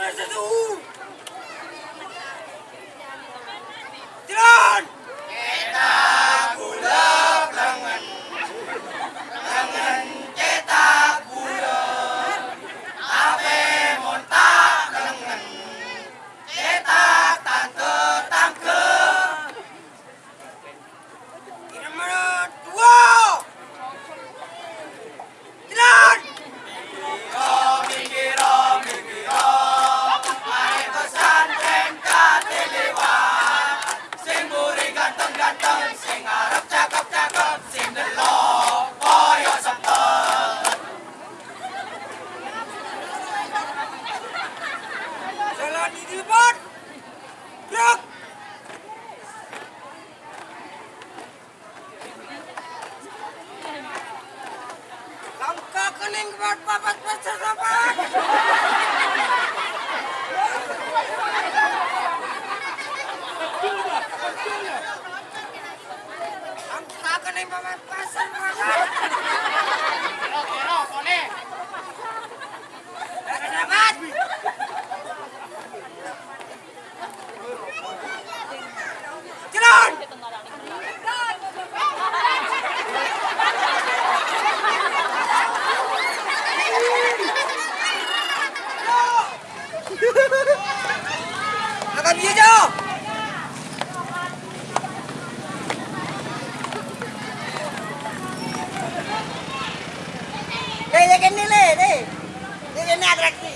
Where's the door? running about Papa Christmas apart. I'm talking about my person. Get off, get off, on it. That's ¡Camilla! रे रे किन्नी ले रे रे किन्नी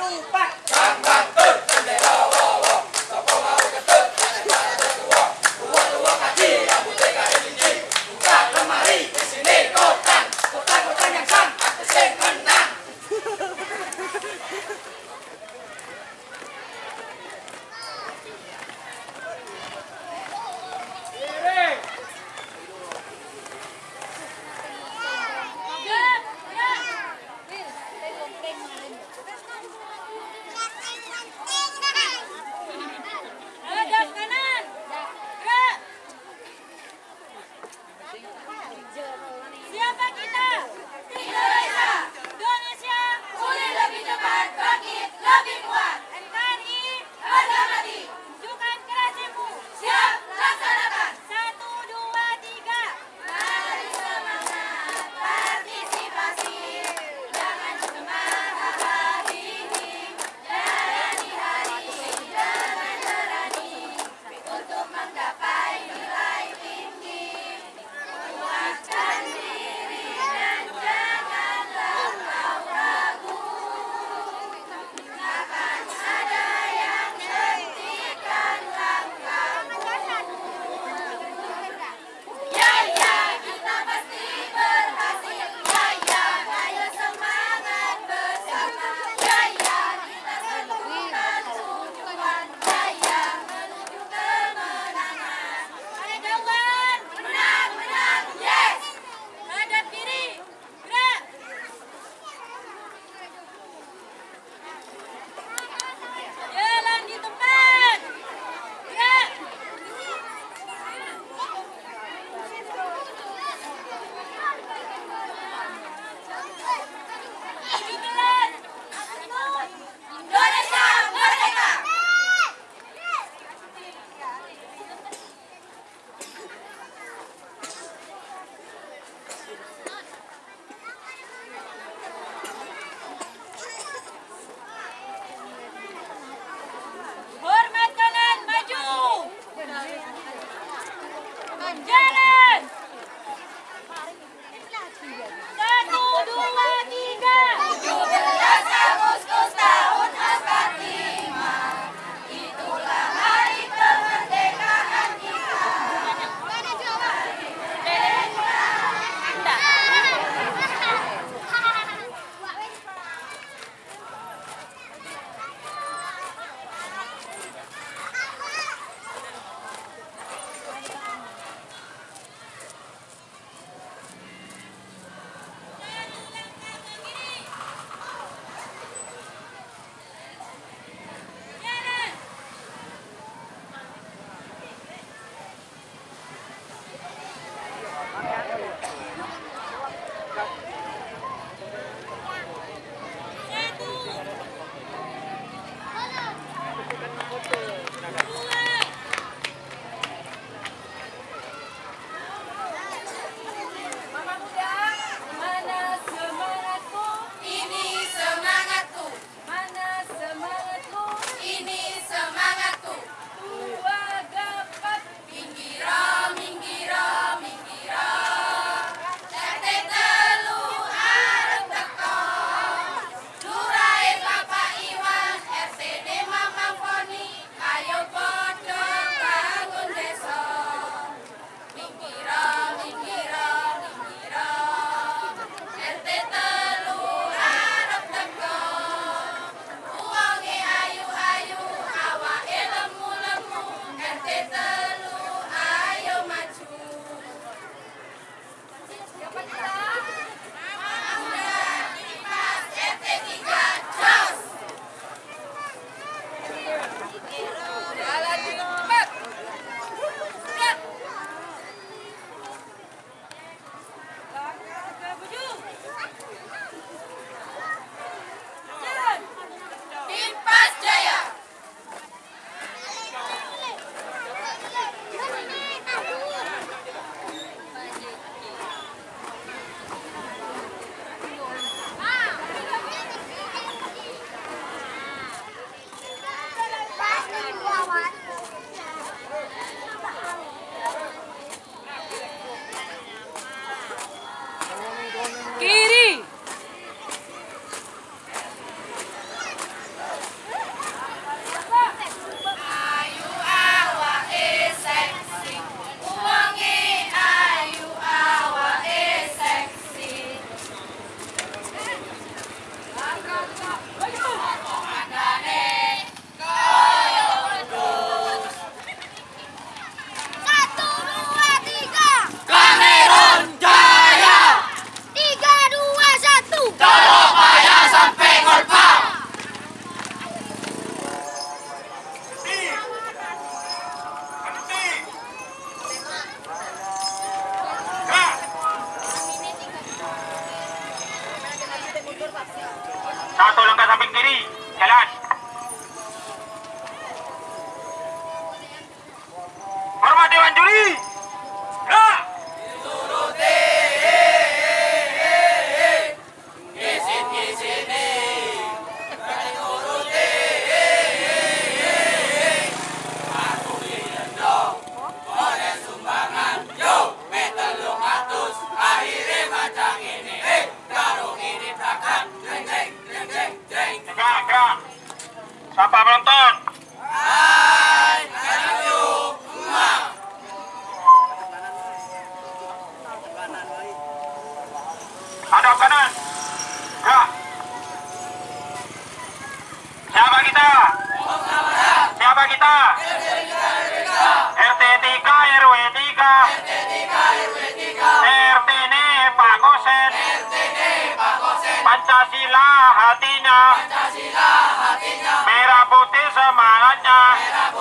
Anong pack? Santa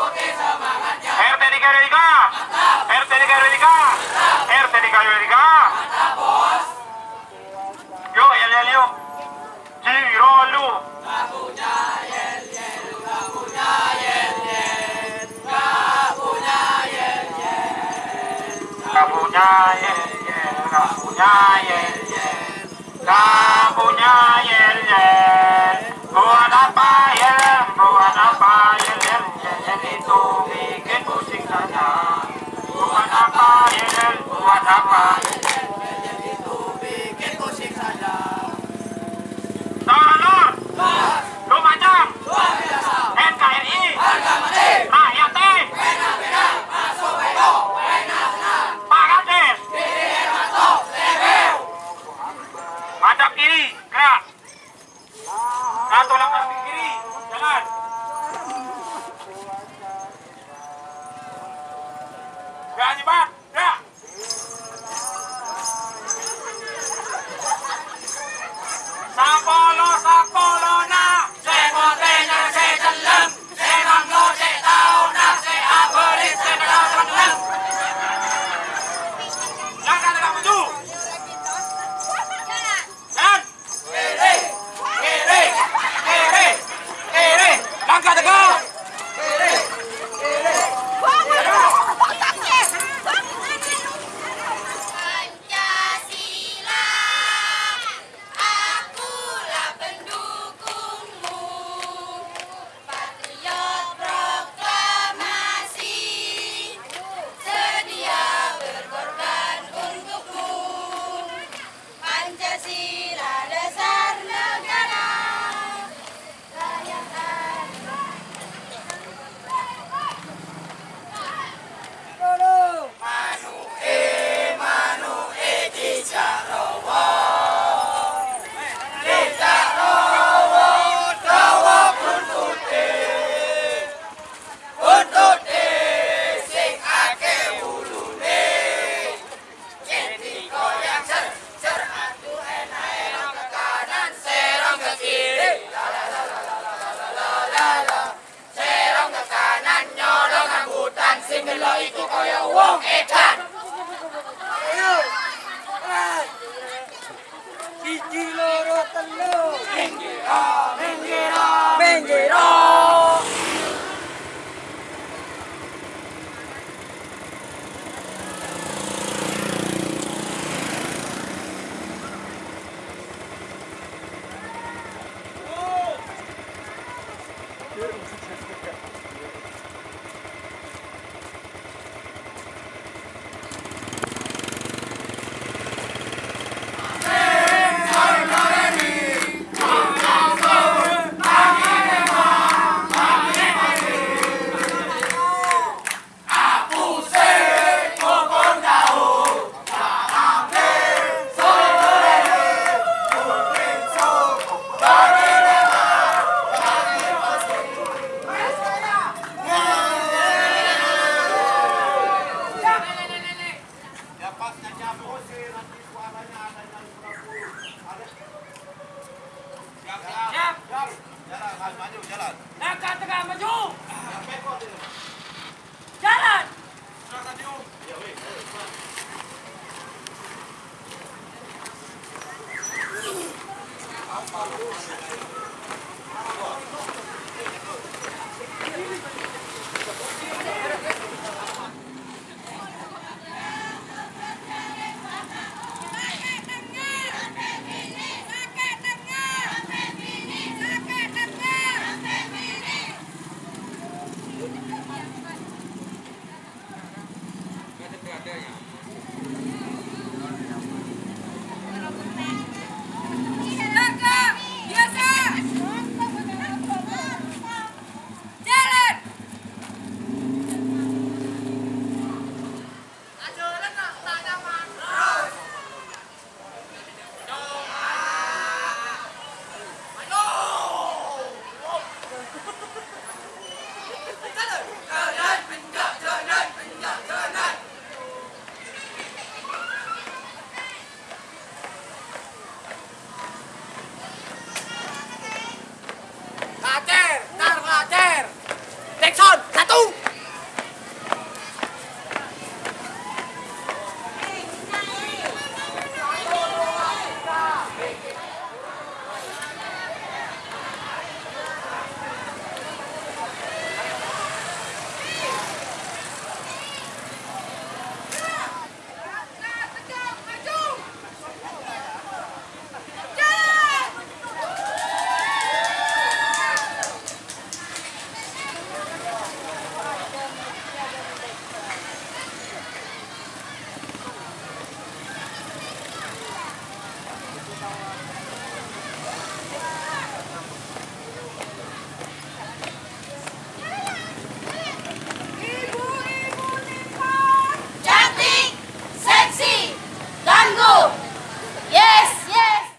Okay, is